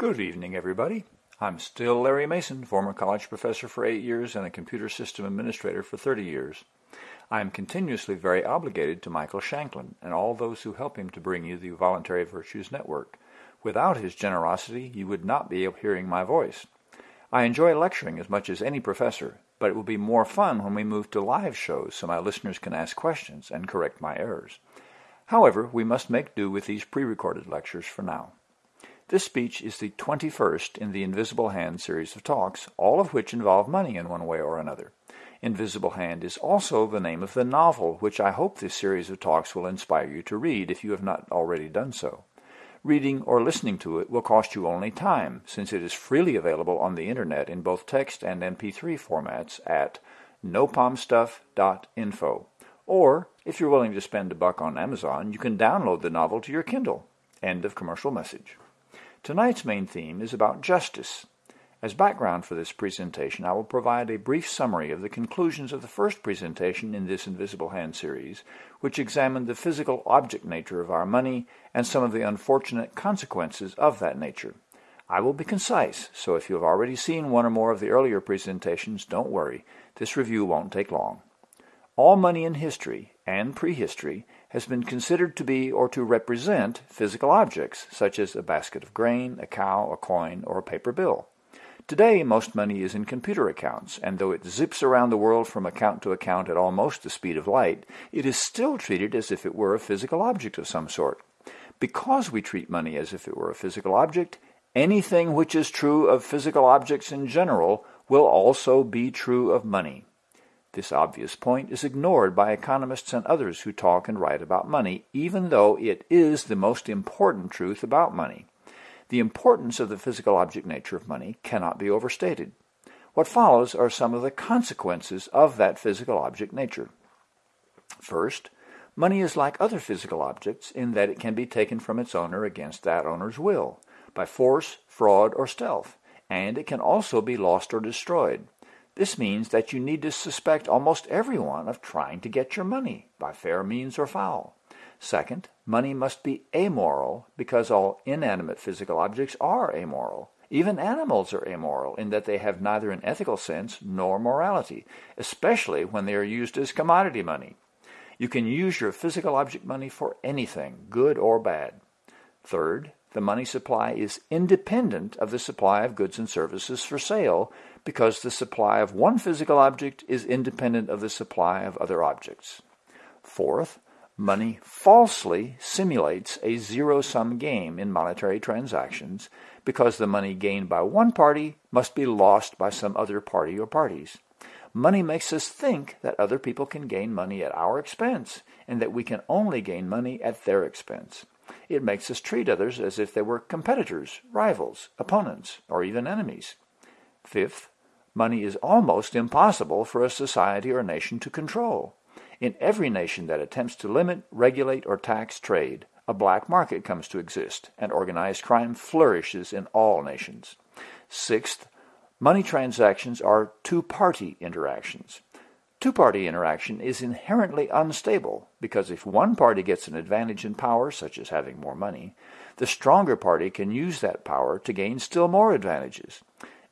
Good evening, everybody. I'm still Larry Mason, former college professor for eight years and a computer system administrator for 30 years. I am continuously very obligated to Michael Shanklin and all those who help him to bring you the Voluntary Virtues Network. Without his generosity, you would not be hearing my voice. I enjoy lecturing as much as any professor, but it will be more fun when we move to live shows so my listeners can ask questions and correct my errors. However, we must make do with these pre-recorded lectures for now. This speech is the 21st in the Invisible Hand series of talks, all of which involve money in one way or another. Invisible Hand is also the name of the novel, which I hope this series of talks will inspire you to read if you have not already done so. Reading or listening to it will cost you only time, since it is freely available on the internet in both text and MP3 formats at nopalmstuff.info. Or, if you're willing to spend a buck on Amazon, you can download the novel to your Kindle. End of commercial message. Tonight's main theme is about justice. As background for this presentation, I will provide a brief summary of the conclusions of the first presentation in this Invisible Hand series, which examined the physical object nature of our money and some of the unfortunate consequences of that nature. I will be concise, so if you have already seen one or more of the earlier presentations, don't worry, this review won't take long. All money in history and prehistory has been considered to be or to represent physical objects, such as a basket of grain, a cow, a coin, or a paper bill. Today, most money is in computer accounts, and though it zips around the world from account to account at almost the speed of light, it is still treated as if it were a physical object of some sort. Because we treat money as if it were a physical object, anything which is true of physical objects in general will also be true of money. This obvious point is ignored by economists and others who talk and write about money, even though it is the most important truth about money. The importance of the physical object nature of money cannot be overstated. What follows are some of the consequences of that physical object nature. First, money is like other physical objects in that it can be taken from its owner against that owner's will, by force, fraud, or stealth, and it can also be lost or destroyed. This means that you need to suspect almost everyone of trying to get your money, by fair means or foul. Second, money must be amoral because all inanimate physical objects are amoral. Even animals are amoral in that they have neither an ethical sense nor morality, especially when they are used as commodity money. You can use your physical object money for anything, good or bad. Third, the money supply is independent of the supply of goods and services for sale because the supply of one physical object is independent of the supply of other objects. Fourth, money falsely simulates a zero-sum game in monetary transactions because the money gained by one party must be lost by some other party or parties. Money makes us think that other people can gain money at our expense and that we can only gain money at their expense. It makes us treat others as if they were competitors, rivals, opponents, or even enemies. Fifth, money is almost impossible for a society or nation to control. In every nation that attempts to limit, regulate, or tax trade, a black market comes to exist, and organized crime flourishes in all nations. Sixth, money transactions are two-party interactions. Two-party interaction is inherently unstable because if one party gets an advantage in power, such as having more money, the stronger party can use that power to gain still more advantages.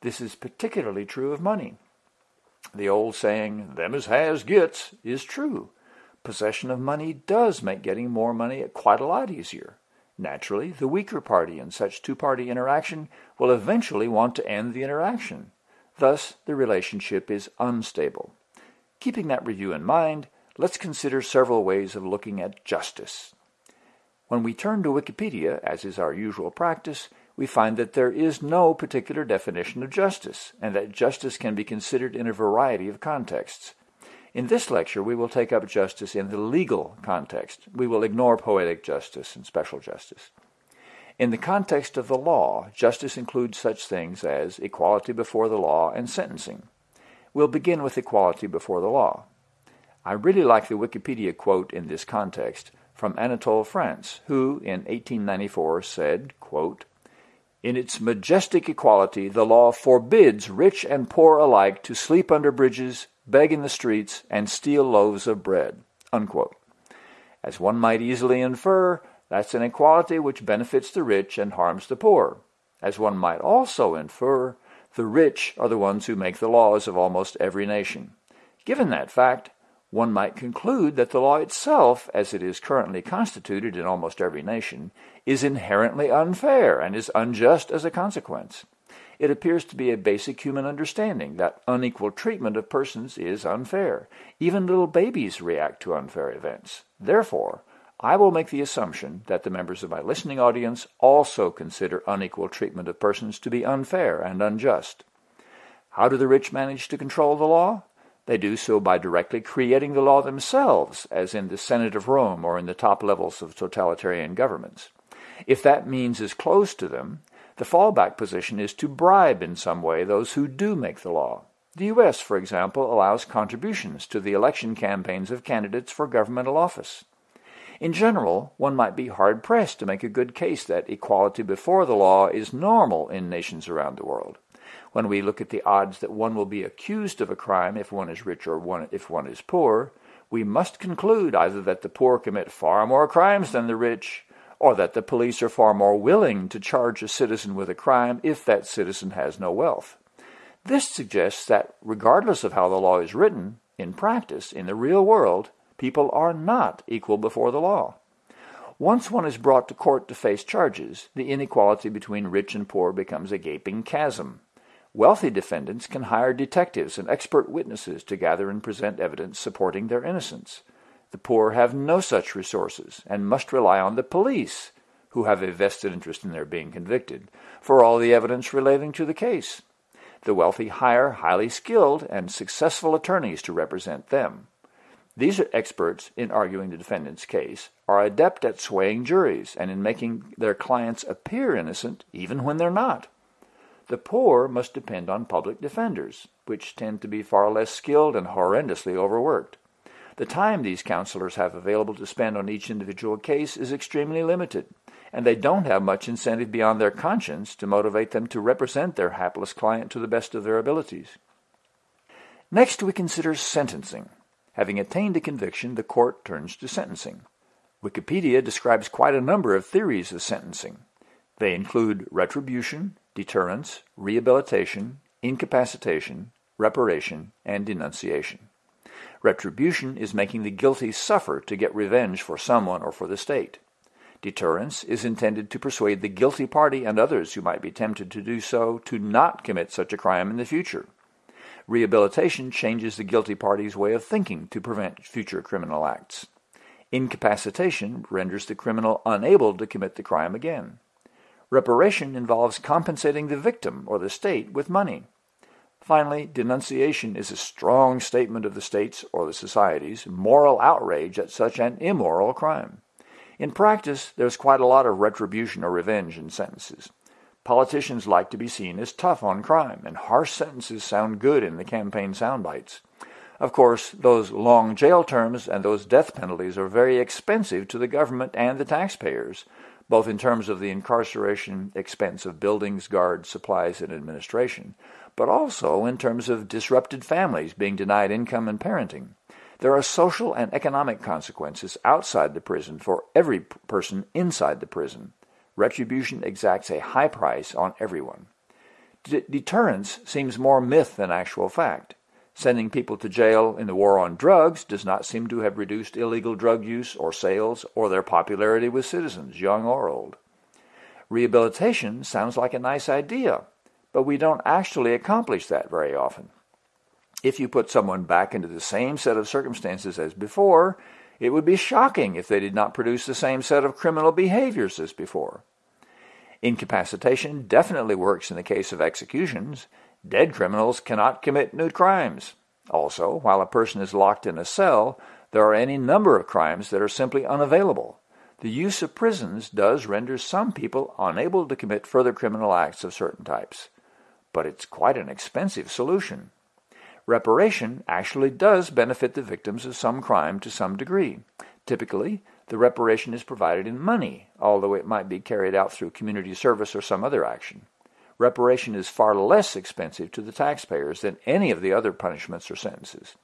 This is particularly true of money. The old saying, them as has gets, is true. Possession of money does make getting more money quite a lot easier. Naturally, the weaker party in such two-party interaction will eventually want to end the interaction. Thus, the relationship is unstable. Keeping that review in mind, let's consider several ways of looking at justice. When we turn to Wikipedia, as is our usual practice, we find that there is no particular definition of justice, and that justice can be considered in a variety of contexts. In this lecture, we will take up justice in the legal context. We will ignore poetic justice and special justice. In the context of the law, justice includes such things as equality before the law and sentencing. We'll begin with equality before the law. I really like the Wikipedia quote in this context from Anatole France, who in 1894 said, quote, In its majestic equality, the law forbids rich and poor alike to sleep under bridges, beg in the streets, and steal loaves of bread. Unquote. As one might easily infer, that's an equality which benefits the rich and harms the poor. As one might also infer, the rich are the ones who make the laws of almost every nation. Given that fact, one might conclude that the law itself, as it is currently constituted in almost every nation, is inherently unfair and is unjust as a consequence. It appears to be a basic human understanding that unequal treatment of persons is unfair. Even little babies react to unfair events. Therefore, I will make the assumption that the members of my listening audience also consider unequal treatment of persons to be unfair and unjust. How do the rich manage to control the law? They do so by directly creating the law themselves, as in the Senate of Rome or in the top levels of totalitarian governments. If that means is closed to them, the fallback position is to bribe in some way those who do make the law. The U.S., for example, allows contributions to the election campaigns of candidates for governmental office. In general, one might be hard-pressed to make a good case that equality before the law is normal in nations around the world. When we look at the odds that one will be accused of a crime if one is rich or one, if one is poor, we must conclude either that the poor commit far more crimes than the rich, or that the police are far more willing to charge a citizen with a crime if that citizen has no wealth. This suggests that regardless of how the law is written, in practice, in the real world, people are not equal before the law. Once one is brought to court to face charges, the inequality between rich and poor becomes a gaping chasm. Wealthy defendants can hire detectives and expert witnesses to gather and present evidence supporting their innocence. The poor have no such resources and must rely on the police, who have a vested interest in their being convicted, for all the evidence relating to the case. The wealthy hire highly skilled and successful attorneys to represent them. These experts in arguing the defendant's case are adept at swaying juries and in making their clients appear innocent even when they're not. The poor must depend on public defenders, which tend to be far less skilled and horrendously overworked. The time these counselors have available to spend on each individual case is extremely limited, and they don't have much incentive beyond their conscience to motivate them to represent their hapless client to the best of their abilities. Next, we consider sentencing. Having attained a conviction, the court turns to sentencing. Wikipedia describes quite a number of theories of sentencing. They include retribution, deterrence, rehabilitation, incapacitation, reparation, and denunciation. Retribution is making the guilty suffer to get revenge for someone or for the state. Deterrence is intended to persuade the guilty party and others who might be tempted to do so to not commit such a crime in the future. Rehabilitation changes the guilty party's way of thinking to prevent future criminal acts. Incapacitation renders the criminal unable to commit the crime again. Reparation involves compensating the victim or the state with money. Finally, denunciation is a strong statement of the state's or the society's moral outrage at such an immoral crime. In practice, there's quite a lot of retribution or revenge in sentences. Politicians like to be seen as tough on crime, and harsh sentences sound good in the campaign soundbites. Of course, those long jail terms and those death penalties are very expensive to the government and the taxpayers, both in terms of the incarceration expense of buildings, guards, supplies, and administration, but also in terms of disrupted families being denied income and parenting. There are social and economic consequences outside the prison for every person inside the prison retribution exacts a high price on everyone. D deterrence seems more myth than actual fact. Sending people to jail in the war on drugs does not seem to have reduced illegal drug use or sales or their popularity with citizens, young or old. Rehabilitation sounds like a nice idea, but we don't actually accomplish that very often. If you put someone back into the same set of circumstances as before, it would be shocking if they did not produce the same set of criminal behaviors as before. Incapacitation definitely works in the case of executions. Dead criminals cannot commit new crimes. Also, while a person is locked in a cell, there are any number of crimes that are simply unavailable. The use of prisons does render some people unable to commit further criminal acts of certain types. But it's quite an expensive solution reparation actually does benefit the victims of some crime to some degree. Typically, the reparation is provided in money, although it might be carried out through community service or some other action. Reparation is far less expensive to the taxpayers than any of the other punishments or sentences.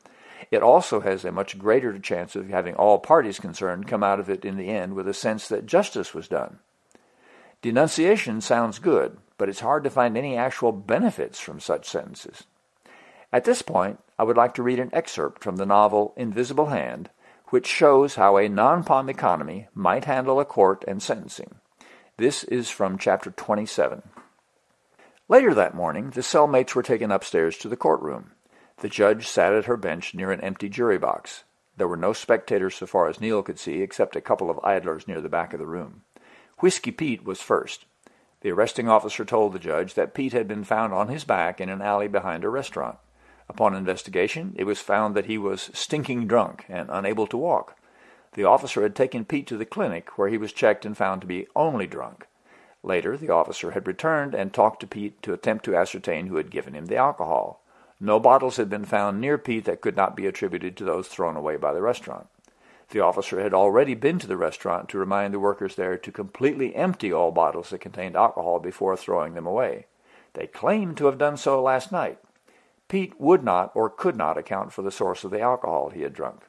It also has a much greater chance of having all parties concerned come out of it in the end with a sense that justice was done. Denunciation sounds good, but it's hard to find any actual benefits from such sentences. At this point, I would like to read an excerpt from the novel Invisible Hand, which shows how a non-POM economy might handle a court and sentencing. This is from chapter 27. Later that morning, the cellmates were taken upstairs to the courtroom. The judge sat at her bench near an empty jury box. There were no spectators so far as Neil could see, except a couple of idlers near the back of the room. Whiskey Pete was first. The arresting officer told the judge that Pete had been found on his back in an alley behind a restaurant. Upon investigation, it was found that he was stinking drunk and unable to walk. The officer had taken Pete to the clinic, where he was checked and found to be only drunk. Later, the officer had returned and talked to Pete to attempt to ascertain who had given him the alcohol. No bottles had been found near Pete that could not be attributed to those thrown away by the restaurant. The officer had already been to the restaurant to remind the workers there to completely empty all bottles that contained alcohol before throwing them away. They claimed to have done so last night. Pete would not or could not account for the source of the alcohol he had drunk.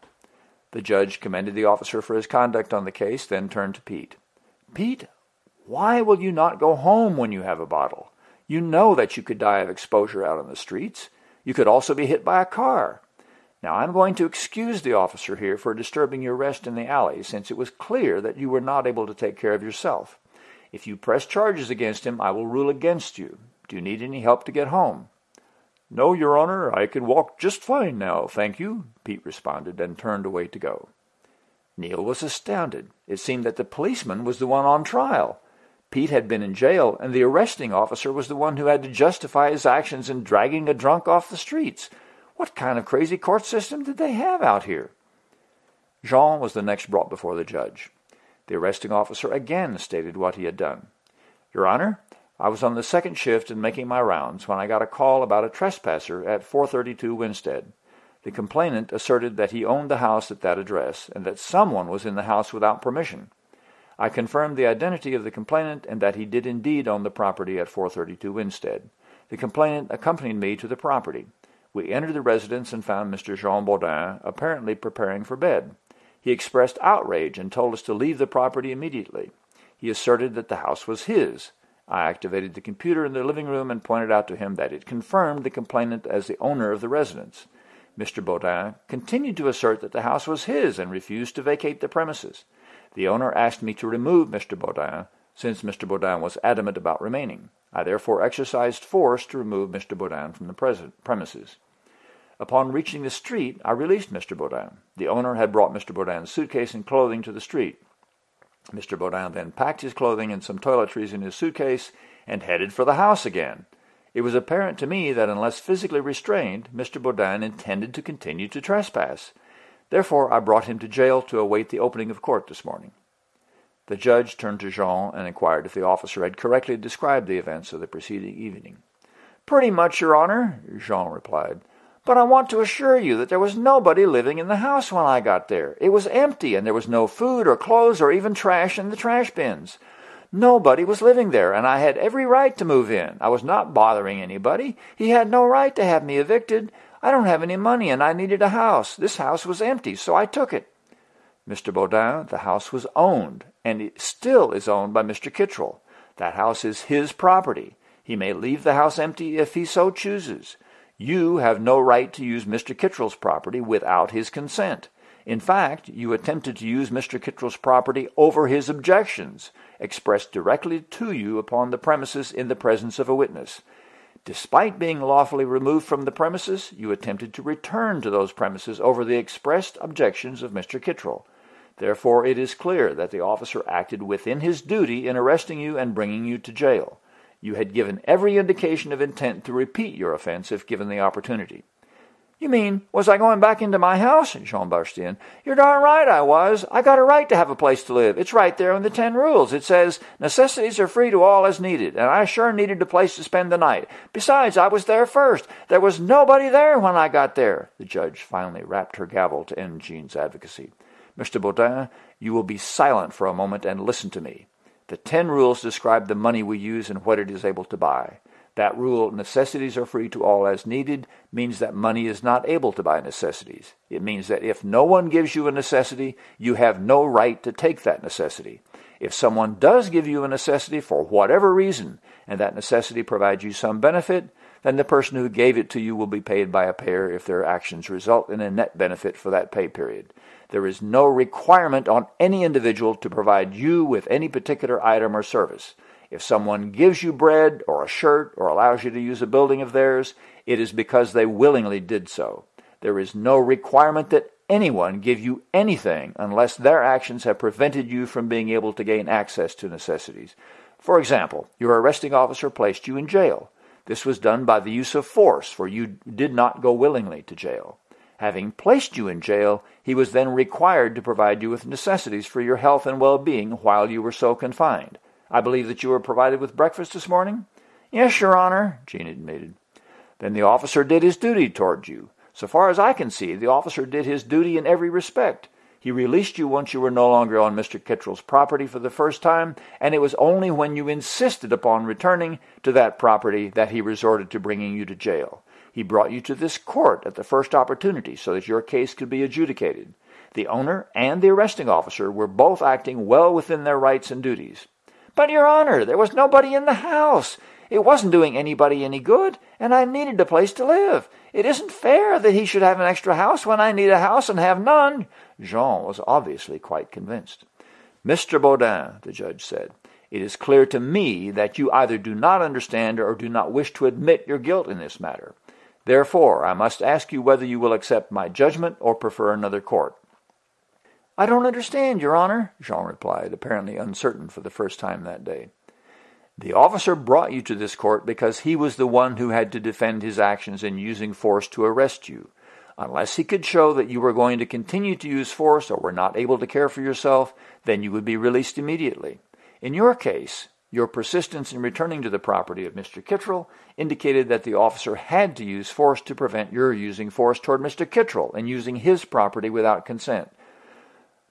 The judge commended the officer for his conduct on the case, then turned to Pete. Pete, why will you not go home when you have a bottle? You know that you could die of exposure out on the streets. You could also be hit by a car. Now, I'm going to excuse the officer here for disturbing your rest in the alley, since it was clear that you were not able to take care of yourself. If you press charges against him, I will rule against you. Do you need any help to get home? No, Your Honor, I can walk just fine now, thank you, Pete responded and turned away to go. Neil was astounded. It seemed that the policeman was the one on trial. Pete had been in jail, and the arresting officer was the one who had to justify his actions in dragging a drunk off the streets. What kind of crazy court system did they have out here? Jean was the next brought before the judge. The arresting officer again stated what he had done. Your Honor, I was on the second shift and making my rounds when I got a call about a trespasser at 432 Winstead. The complainant asserted that he owned the house at that address and that someone was in the house without permission. I confirmed the identity of the complainant and that he did indeed own the property at 432 Winstead. The complainant accompanied me to the property. We entered the residence and found Mr. Jean Baudin apparently preparing for bed. He expressed outrage and told us to leave the property immediately. He asserted that the house was his. I activated the computer in the living room and pointed out to him that it confirmed the complainant as the owner of the residence. Mr. Baudin continued to assert that the house was his and refused to vacate the premises. The owner asked me to remove Mr. Baudin, since Mr. Baudin was adamant about remaining. I therefore exercised force to remove Mr. Baudin from the premises. Upon reaching the street, I released Mr. Baudin. The owner had brought Mr. Baudin's suitcase and clothing to the street. Mr. Baudin then packed his clothing and some toiletries in his suitcase and headed for the house again. It was apparent to me that unless physically restrained, Mr. Baudin intended to continue to trespass. Therefore, I brought him to jail to await the opening of court this morning. The judge turned to Jean and inquired if the officer had correctly described the events of the preceding evening. Pretty much, Your Honor, Jean replied. But I want to assure you that there was nobody living in the house when I got there. It was empty, and there was no food or clothes or even trash in the trash bins. Nobody was living there, and I had every right to move in. I was not bothering anybody. He had no right to have me evicted. I don't have any money and I needed a house. This house was empty, so I took it. Mr. Baudin, the house was owned, and it still is owned by Mr. Kittrell. That house is his property. He may leave the house empty if he so chooses. You have no right to use Mr. Kittrell's property without his consent. In fact, you attempted to use Mr. Kittrell's property over his objections, expressed directly to you upon the premises in the presence of a witness. Despite being lawfully removed from the premises, you attempted to return to those premises over the expressed objections of Mr. Kittrell. Therefore, it is clear that the officer acted within his duty in arresting you and bringing you to jail. You had given every indication of intent to repeat your offense if given the opportunity. You mean, was I going back into my house? Jean burst in. You're darn right I was. I got a right to have a place to live. It's right there in the ten rules. It says, necessities are free to all as needed, and I sure needed a place to spend the night. Besides, I was there first. There was nobody there when I got there. The judge finally rapped her gavel to end Jean's advocacy. Mr. Baudin, you will be silent for a moment and listen to me. The ten rules describe the money we use and what it is able to buy. That rule, necessities are free to all as needed, means that money is not able to buy necessities. It means that if no one gives you a necessity, you have no right to take that necessity. If someone does give you a necessity for whatever reason, and that necessity provides you some benefit, then the person who gave it to you will be paid by a payer if their actions result in a net benefit for that pay period. There is no requirement on any individual to provide you with any particular item or service. If someone gives you bread or a shirt or allows you to use a building of theirs, it is because they willingly did so. There is no requirement that anyone give you anything unless their actions have prevented you from being able to gain access to necessities. For example, your arresting officer placed you in jail. This was done by the use of force, for you did not go willingly to jail. Having placed you in jail, he was then required to provide you with necessities for your health and well-being while you were so confined. I believe that you were provided with breakfast this morning? Yes, Your Honor, Jean admitted. Then the officer did his duty toward you. So far as I can see, the officer did his duty in every respect. He released you once you were no longer on Mr. Kittrell's property for the first time, and it was only when you insisted upon returning to that property that he resorted to bringing you to jail. He brought you to this court at the first opportunity so that your case could be adjudicated. The owner and the arresting officer were both acting well within their rights and duties. But, Your Honor, there was nobody in the house. It wasn't doing anybody any good, and I needed a place to live. It isn't fair that he should have an extra house when I need a house and have none. Jean was obviously quite convinced. Mr. Baudin, the judge said, it is clear to me that you either do not understand or do not wish to admit your guilt in this matter. Therefore, I must ask you whether you will accept my judgment or prefer another court. I don't understand, Your Honor, Jean replied, apparently uncertain for the first time that day. The officer brought you to this court because he was the one who had to defend his actions in using force to arrest you. Unless he could show that you were going to continue to use force or were not able to care for yourself, then you would be released immediately. In your case, your persistence in returning to the property of Mr. Kittrell indicated that the officer had to use force to prevent your using force toward Mr. Kittrell and using his property without consent.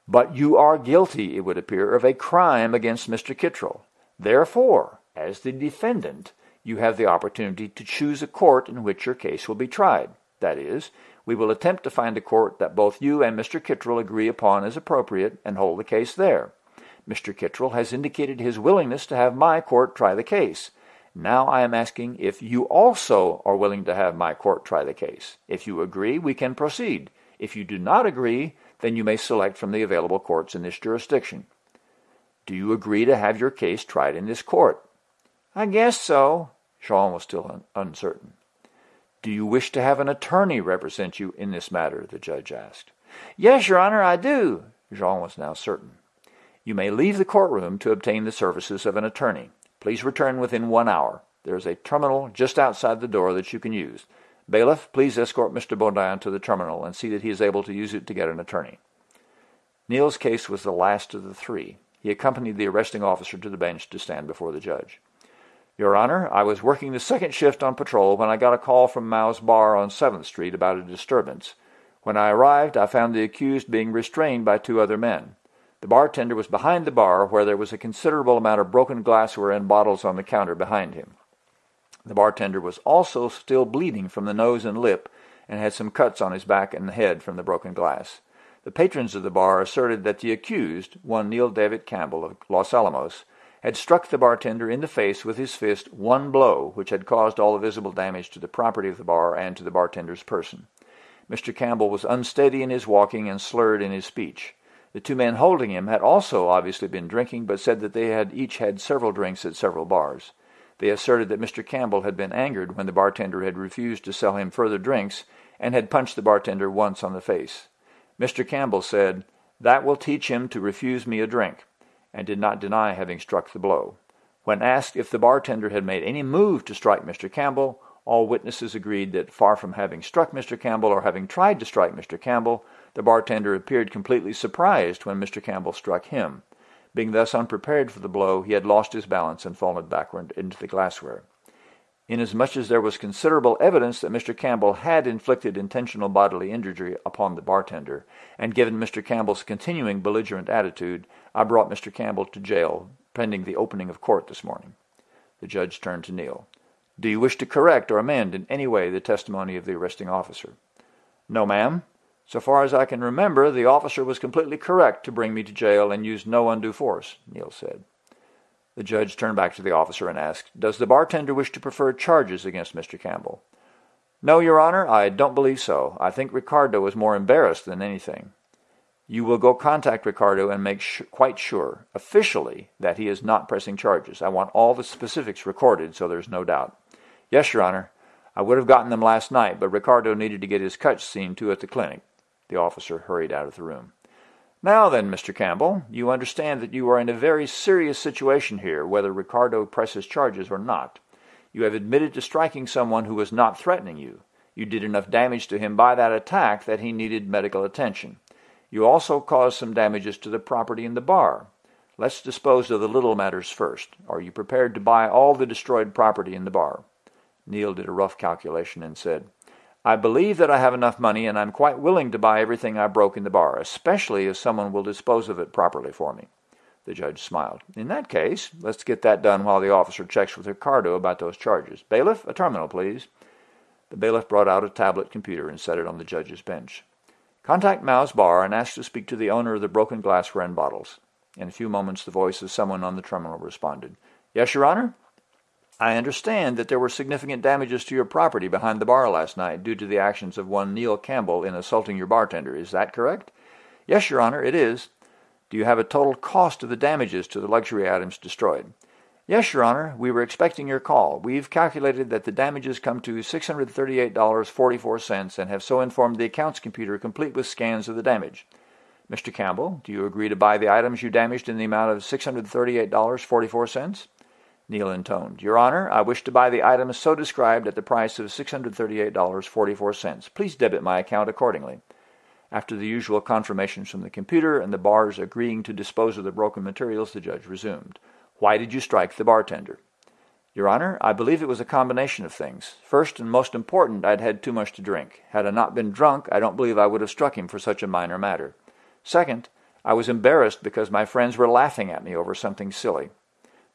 But you are guilty, it would appear, of a crime against Mr. Kittrell. Therefore, as the defendant, you have the opportunity to choose a court in which your case will be tried. That is, we will attempt to find a court that both you and Mr. Kittrell agree upon as appropriate and hold the case there. Mr. Kittrell has indicated his willingness to have my court try the case. Now I am asking if you also are willing to have my court try the case. If you agree, we can proceed. If you do not agree, then you may select from the available courts in this jurisdiction. Do you agree to have your case tried in this court? I guess so. Jean was still un uncertain. Do you wish to have an attorney represent you in this matter? the judge asked. Yes, Your Honor, I do. Jean was now certain. You may leave the courtroom to obtain the services of an attorney. Please return within one hour. There is a terminal just outside the door that you can use. Bailiff, please escort Mr. Baudin to the terminal and see that he is able to use it to get an attorney. Neil's case was the last of the three. He accompanied the arresting officer to the bench to stand before the judge. Your Honor, I was working the second shift on patrol when I got a call from Mao's bar on 7th Street about a disturbance. When I arrived, I found the accused being restrained by two other men. The bartender was behind the bar where there was a considerable amount of broken glassware and bottles on the counter behind him. The bartender was also still bleeding from the nose and lip and had some cuts on his back and head from the broken glass. The patrons of the bar asserted that the accused, one Neil David Campbell of Los Alamos, had struck the bartender in the face with his fist one blow, which had caused all the visible damage to the property of the bar and to the bartender's person. Mr. Campbell was unsteady in his walking and slurred in his speech. The two men holding him had also obviously been drinking, but said that they had each had several drinks at several bars. They asserted that Mr. Campbell had been angered when the bartender had refused to sell him further drinks and had punched the bartender once on the face. Mr. Campbell said, That will teach him to refuse me a drink and did not deny having struck the blow. When asked if the bartender had made any move to strike Mr. Campbell, all witnesses agreed that far from having struck Mr. Campbell or having tried to strike Mr. Campbell, the bartender appeared completely surprised when Mr. Campbell struck him. Being thus unprepared for the blow, he had lost his balance and fallen backward into the glassware. Inasmuch as there was considerable evidence that Mr. Campbell had inflicted intentional bodily injury upon the bartender, and given Mr. Campbell's continuing belligerent attitude, I brought Mr. Campbell to jail pending the opening of court this morning. The judge turned to Neil. Do you wish to correct or amend in any way the testimony of the arresting officer? No, ma'am. So far as I can remember, the officer was completely correct to bring me to jail and use no undue force, Neil said. The judge turned back to the officer and asked, Does the bartender wish to prefer charges against Mr. Campbell? No, Your Honor, I don't believe so. I think Ricardo was more embarrassed than anything. You will go contact Ricardo and make quite sure, officially, that he is not pressing charges. I want all the specifics recorded so there's no doubt. Yes, Your Honor. I would have gotten them last night, but Ricardo needed to get his cuts seen to at the clinic. The officer hurried out of the room. Now then, Mr. Campbell, you understand that you are in a very serious situation here, whether Ricardo presses charges or not. You have admitted to striking someone who was not threatening you. You did enough damage to him by that attack that he needed medical attention. You also caused some damages to the property in the bar. Let's dispose of the little matters first. Are you prepared to buy all the destroyed property in the bar? Neil did a rough calculation and said, I believe that I have enough money and I'm quite willing to buy everything I broke in the bar, especially if someone will dispose of it properly for me. The judge smiled. In that case, let's get that done while the officer checks with Ricardo about those charges. Bailiff, a terminal, please. The bailiff brought out a tablet computer and set it on the judge's bench. Contact Mao's bar and ask to speak to the owner of the broken glassware and bottles. In a few moments the voice of someone on the terminal responded. Yes, Your Honor? I understand that there were significant damages to your property behind the bar last night due to the actions of one Neil Campbell in assaulting your bartender. Is that correct? Yes, Your Honor, it is. Do you have a total cost of the damages to the luxury items destroyed? Yes, Your Honor, we were expecting your call. We've calculated that the damages come to $638.44 and have so informed the accounts computer complete with scans of the damage. Mr. Campbell, do you agree to buy the items you damaged in the amount of $638.44? Neil intoned. Your Honor, I wish to buy the items so described at the price of $638.44. Please debit my account accordingly. After the usual confirmations from the computer and the bars agreeing to dispose of the broken materials, the judge resumed. Why did you strike the bartender? Your Honor, I believe it was a combination of things. First and most important, I'd had too much to drink. Had I not been drunk, I don't believe I would have struck him for such a minor matter. Second, I was embarrassed because my friends were laughing at me over something silly.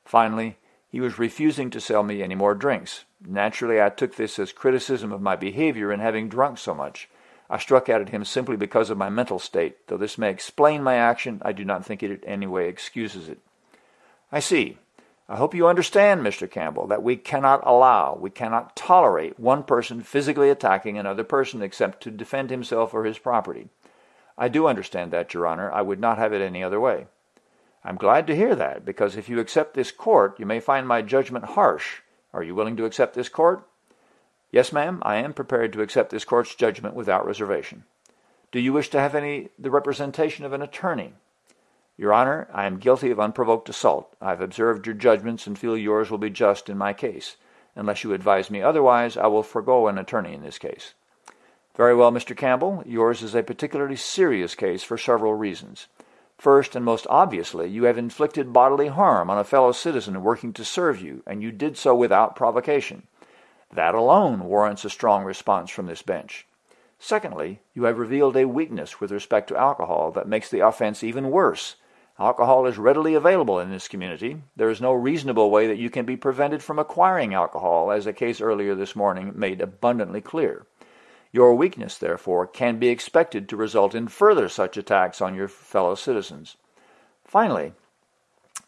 Finally, he was refusing to sell me any more drinks. Naturally, I took this as criticism of my behavior in having drunk so much. I struck out at him simply because of my mental state. Though this may explain my action, I do not think it in any way excuses it. I see. I hope you understand, Mr. Campbell, that we cannot allow, we cannot tolerate one person physically attacking another person except to defend himself or his property. I do understand that, Your Honor. I would not have it any other way. I'm glad to hear that, because if you accept this court, you may find my judgment harsh. Are you willing to accept this court? Yes, ma'am, I am prepared to accept this court's judgment without reservation. Do you wish to have any the representation of an attorney? Your Honor, I am guilty of unprovoked assault. I have observed your judgments and feel yours will be just in my case. Unless you advise me otherwise, I will forego an attorney in this case. Very well, Mr. Campbell. Yours is a particularly serious case for several reasons. First, and most obviously, you have inflicted bodily harm on a fellow citizen working to serve you, and you did so without provocation. That alone warrants a strong response from this bench. Secondly, you have revealed a weakness with respect to alcohol that makes the offense even worse Alcohol is readily available in this community. There is no reasonable way that you can be prevented from acquiring alcohol, as a case earlier this morning made abundantly clear. Your weakness, therefore, can be expected to result in further such attacks on your fellow citizens. Finally,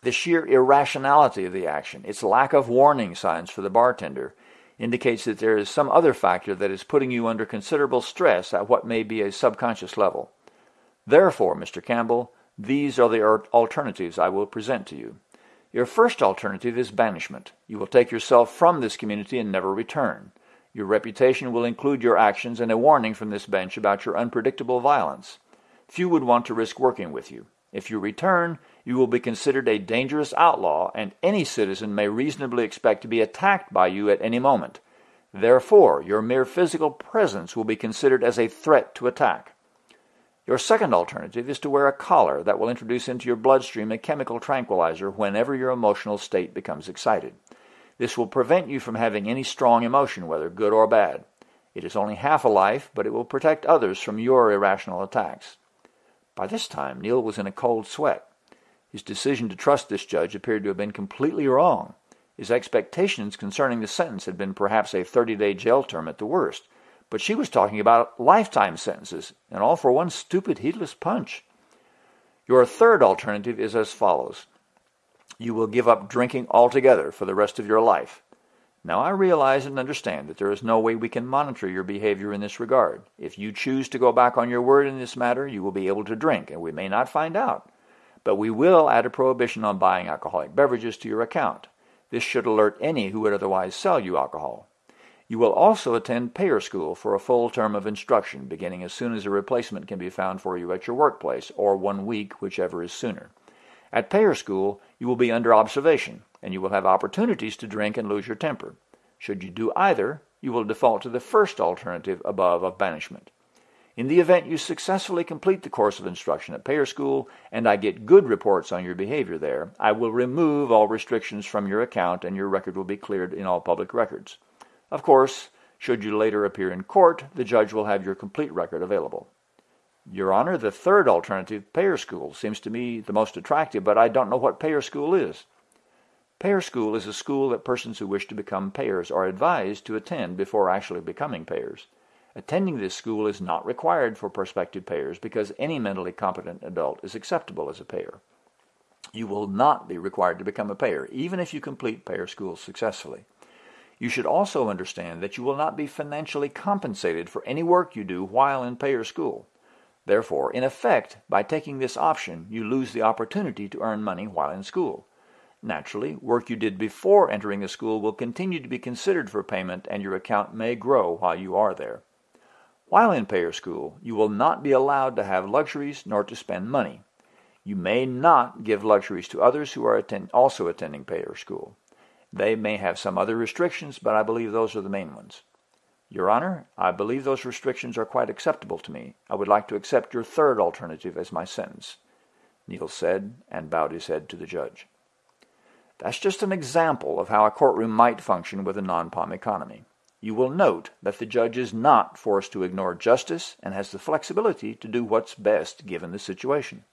the sheer irrationality of the action, its lack of warning signs for the bartender, indicates that there is some other factor that is putting you under considerable stress at what may be a subconscious level. Therefore, Mr. Campbell, these are the alternatives I will present to you. Your first alternative is banishment. You will take yourself from this community and never return. Your reputation will include your actions and a warning from this bench about your unpredictable violence. Few would want to risk working with you. If you return, you will be considered a dangerous outlaw, and any citizen may reasonably expect to be attacked by you at any moment. Therefore, your mere physical presence will be considered as a threat to attack. Your second alternative is to wear a collar that will introduce into your bloodstream a chemical tranquilizer whenever your emotional state becomes excited. This will prevent you from having any strong emotion, whether good or bad. It is only half a life, but it will protect others from your irrational attacks. By this time, Neil was in a cold sweat. His decision to trust this judge appeared to have been completely wrong. His expectations concerning the sentence had been perhaps a 30 day jail term at the worst, but she was talking about lifetime sentences, and all for one stupid, heedless punch. Your third alternative is as follows. You will give up drinking altogether for the rest of your life. Now I realize and understand that there is no way we can monitor your behavior in this regard. If you choose to go back on your word in this matter, you will be able to drink, and we may not find out. But we will add a prohibition on buying alcoholic beverages to your account. This should alert any who would otherwise sell you alcohol. You will also attend payer school for a full term of instruction, beginning as soon as a replacement can be found for you at your workplace, or one week, whichever is sooner. At payer school, you will be under observation, and you will have opportunities to drink and lose your temper. Should you do either, you will default to the first alternative above of banishment. In the event you successfully complete the course of instruction at Payer School and I get good reports on your behavior there, I will remove all restrictions from your account and your record will be cleared in all public records. Of course, should you later appear in court, the judge will have your complete record available. Your Honor, the third alternative, Payer School, seems to me the most attractive, but I don't know what Payer School is. Payer School is a school that persons who wish to become payers are advised to attend before actually becoming payers. Attending this school is not required for prospective payers because any mentally competent adult is acceptable as a payer. You will not be required to become a payer, even if you complete payer school successfully. You should also understand that you will not be financially compensated for any work you do while in payer school. Therefore, in effect, by taking this option, you lose the opportunity to earn money while in school. Naturally, work you did before entering the school will continue to be considered for payment and your account may grow while you are there. While in payer school, you will not be allowed to have luxuries nor to spend money. You may not give luxuries to others who are attend also attending payer school. They may have some other restrictions, but I believe those are the main ones. Your Honor, I believe those restrictions are quite acceptable to me. I would like to accept your third alternative as my sentence. Neil said, and bowed his head to the judge. That's just an example of how a courtroom might function with a non-POM economy. You will note that the judge is not forced to ignore justice and has the flexibility to do what's best given the situation.